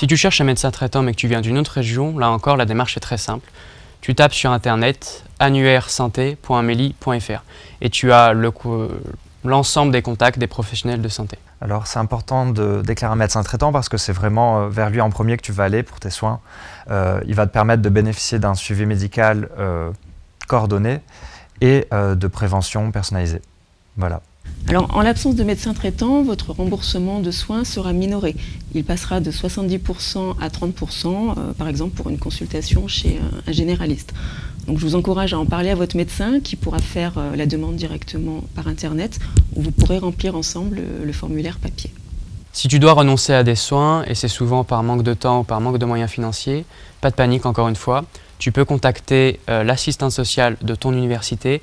Si tu cherches un médecin traitant mais que tu viens d'une autre région, là encore la démarche est très simple. Tu tapes sur internet annuairesanté.amélie.fr et tu as l'ensemble des contacts des professionnels de santé. Alors c'est important de déclarer un médecin traitant parce que c'est vraiment euh, vers lui en premier que tu vas aller pour tes soins. Euh, il va te permettre de bénéficier d'un suivi médical euh, coordonné et de prévention personnalisée. Voilà. Alors, en l'absence de médecin traitant, votre remboursement de soins sera minoré. Il passera de 70% à 30%, euh, par exemple pour une consultation chez un, généraliste. Donc, je vous encourage à en parler à votre médecin qui pourra faire euh, la demande directement par Internet ou vous pourrez remplir ensemble le, le formulaire papier. Si tu dois renoncer à des soins, et c'est souvent par manque de temps ou par manque de moyens financiers, pas de panique encore une fois, tu peux contacter euh, l'assistante sociale de ton université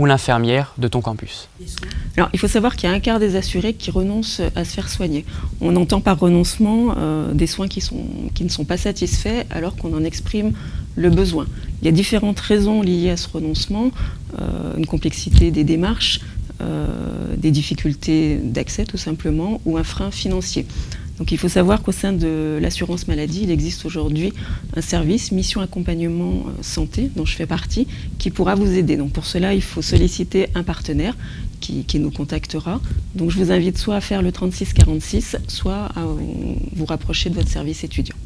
ou l'infirmière de ton campus Alors, il faut savoir qu'il y a un quart des assurés qui renoncent à se faire soigner. On entend par renoncement euh, des soins qui, ne sont pas satisfaits alors qu'on en exprime le besoin. Il y a différentes raisons liées à ce renoncement, euh, une complexité des démarches, euh, des difficultés d'accès tout simplement, ou un frein financier. Donc il faut savoir qu'au sein de l'assurance maladie, il existe aujourd'hui un service mission accompagnement euh, santé dont je fais partie qui pourra vous aider. Donc pour cela, il faut solliciter un partenaire qui, nous contactera. Donc je vous invite soit à faire le 3646, soit à vous rapprocher de votre service étudiant.